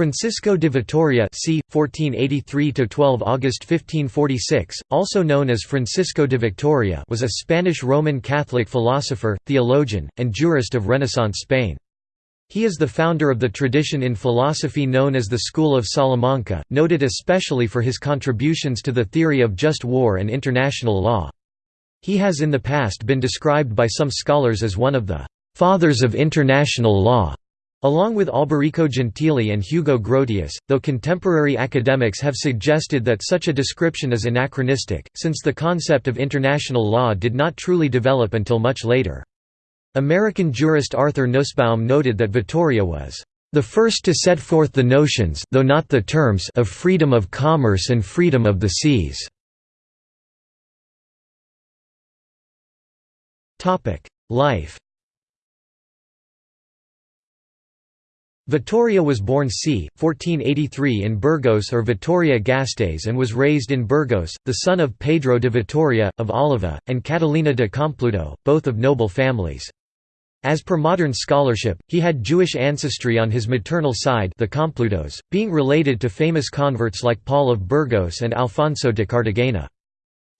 Francisco de Vitoria c. 1483–12 August 1546, also known as Francisco de Victoria was a Spanish Roman Catholic philosopher, theologian, and jurist of Renaissance Spain. He is the founder of the tradition in philosophy known as the School of Salamanca, noted especially for his contributions to the theory of just war and international law. He has in the past been described by some scholars as one of the «fathers of international law». Along with Alberico Gentili and Hugo Grotius, though contemporary academics have suggested that such a description is anachronistic, since the concept of international law did not truly develop until much later. American jurist Arthur Nussbaum noted that Vitoria was the first to set forth the notions though not the terms of freedom of commerce and freedom of the seas. Life Vitoria was born c. 1483 in Burgos or Vitoria-Gasteiz and was raised in Burgos, the son of Pedro de Vitoria, of Oliva, and Catalina de Compluto, both of noble families. As per modern scholarship, he had Jewish ancestry on his maternal side the Complutos, being related to famous converts like Paul of Burgos and Alfonso de Cartagena.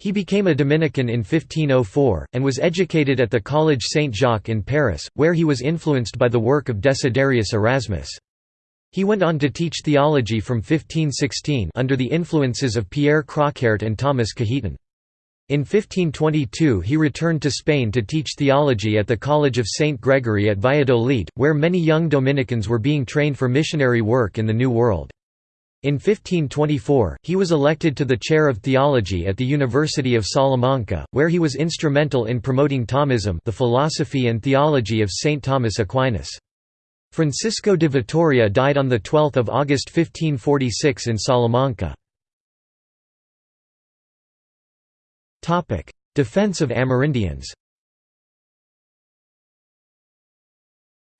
He became a Dominican in 1504, and was educated at the College Saint-Jacques in Paris, where he was influenced by the work of Desiderius Erasmus. He went on to teach theology from 1516 under the influences of Pierre Crockaert and Thomas Cajetan. In 1522 he returned to Spain to teach theology at the College of St. Gregory at Valladolid, where many young Dominicans were being trained for missionary work in the New World. In 1524, he was elected to the chair of theology at the University of Salamanca, where he was instrumental in promoting Thomism the philosophy and theology of St. Thomas Aquinas. Francisco de Vitoria died on 12 August 1546 in Salamanca. Defense of Amerindians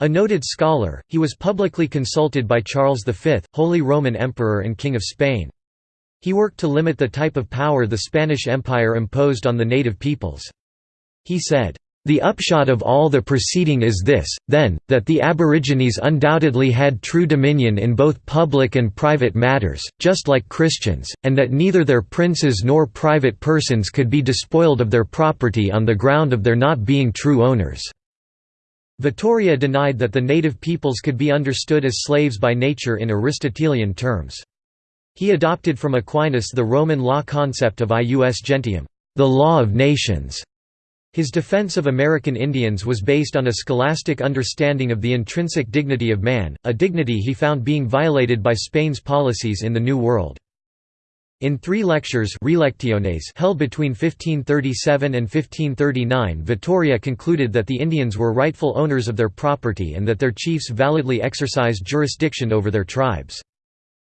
A noted scholar, he was publicly consulted by Charles V, Holy Roman Emperor and King of Spain. He worked to limit the type of power the Spanish Empire imposed on the native peoples. He said, "...the upshot of all the proceeding is this, then, that the Aborigines undoubtedly had true dominion in both public and private matters, just like Christians, and that neither their princes nor private persons could be despoiled of their property on the ground of their not being true owners." Vitoria denied that the native peoples could be understood as slaves by nature in Aristotelian terms. He adopted from Aquinas the Roman law concept of ius gentium, the law of nations. His defense of American Indians was based on a scholastic understanding of the intrinsic dignity of man, a dignity he found being violated by Spain's policies in the New World. In three lectures held between 1537 and 1539 Vitoria concluded that the Indians were rightful owners of their property and that their chiefs validly exercised jurisdiction over their tribes.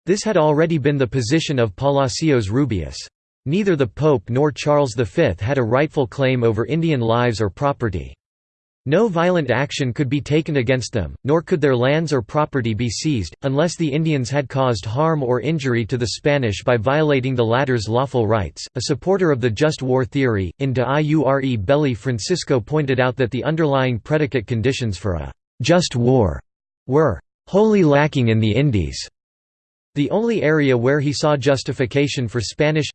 This had already been the position of Palacios Rubios. Neither the Pope nor Charles V had a rightful claim over Indian lives or property. No violent action could be taken against them, nor could their lands or property be seized, unless the Indians had caused harm or injury to the Spanish by violating the latter's lawful rights. A supporter of the just war theory, in De Iure Belli Francisco pointed out that the underlying predicate conditions for a just war were wholly lacking in the Indies. The only area where he saw justification for Spanish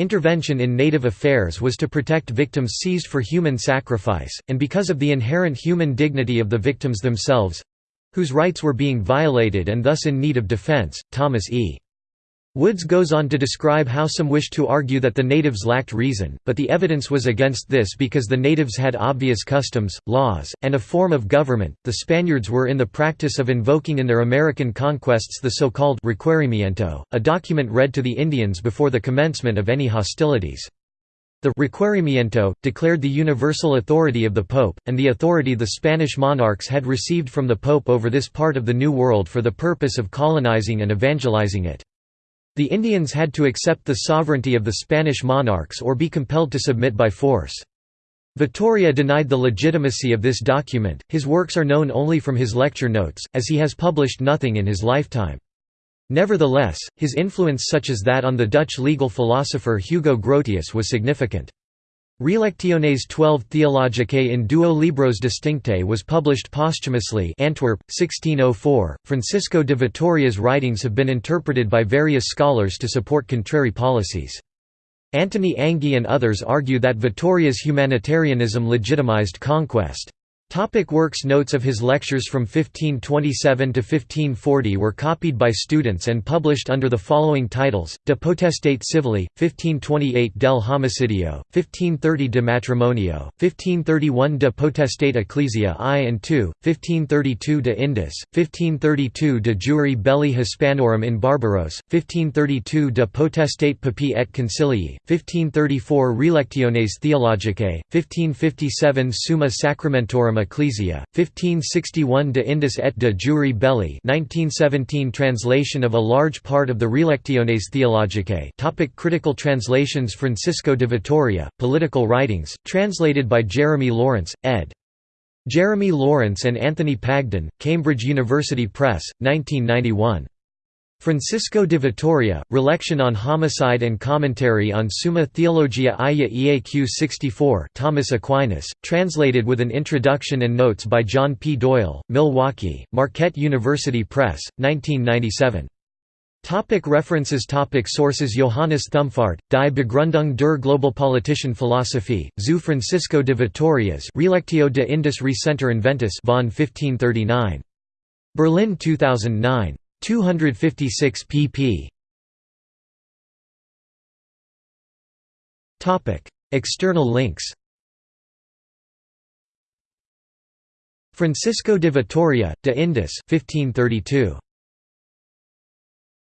Intervention in native affairs was to protect victims seized for human sacrifice, and because of the inherent human dignity of the victims themselves—whose rights were being violated and thus in need of defense, Thomas E. Woods goes on to describe how some wished to argue that the natives lacked reason, but the evidence was against this because the natives had obvious customs, laws, and a form of government. The Spaniards were in the practice of invoking in their American conquests the so-called requerimiento, a document read to the Indians before the commencement of any hostilities. The requerimiento declared the universal authority of the Pope, and the authority the Spanish monarchs had received from the Pope over this part of the New World for the purpose of colonizing and evangelizing it. The Indians had to accept the sovereignty of the Spanish monarchs or be compelled to submit by force. Vitoria denied the legitimacy of this document, his works are known only from his lecture notes, as he has published nothing in his lifetime. Nevertheless, his influence such as that on the Dutch legal philosopher Hugo Grotius was significant. Relectiones 12 Theologicae in duo libros distincte was published posthumously Antwerp, 1604. Francisco de Vitoria's writings have been interpreted by various scholars to support contrary policies. Antony Anghie and others argue that Vitoria's humanitarianism legitimized conquest. Topic works Notes of his lectures from 1527 to 1540 were copied by students and published under the following titles, De Potestate Civili, 1528 Del Homicidio, 1530 De Matrimonio, 1531 De Potestate Ecclesia I and II, 1532 De Indis, 1532 De Jure Belli Hispanorum in Barbaros, 1532 De Potestate Papae et Concilii, 1534 Relectiones Theologicae, 1557 Summa Sacramentorum Ecclesia, 1561 De Indis et de Jure Belli 1917 Translation of a large part of the Relectiones Theologicae topic Critical translations Francisco de Vitoria, Political Writings, translated by Jeremy Lawrence, ed. Jeremy Lawrence and Anthony Pagden, Cambridge University Press, 1991. Francisco de Vitoria, Relection on Homicide and Commentary on Summa Theologia Ia Eaq 64 Thomas Aquinas, translated with an introduction and notes by John P. Doyle, Milwaukee, Marquette University Press, 1997. Topic references Topic Sources Johannes Thumfart, Die Begründung der Globalpolitischen Philosophie, zu Francisco de Vitorias Relectio de Indis Recenter Inventis von 1539. Berlin 2009. 256 pp. Topic: External links. Francisco de Vitoria, de Indis, 1532.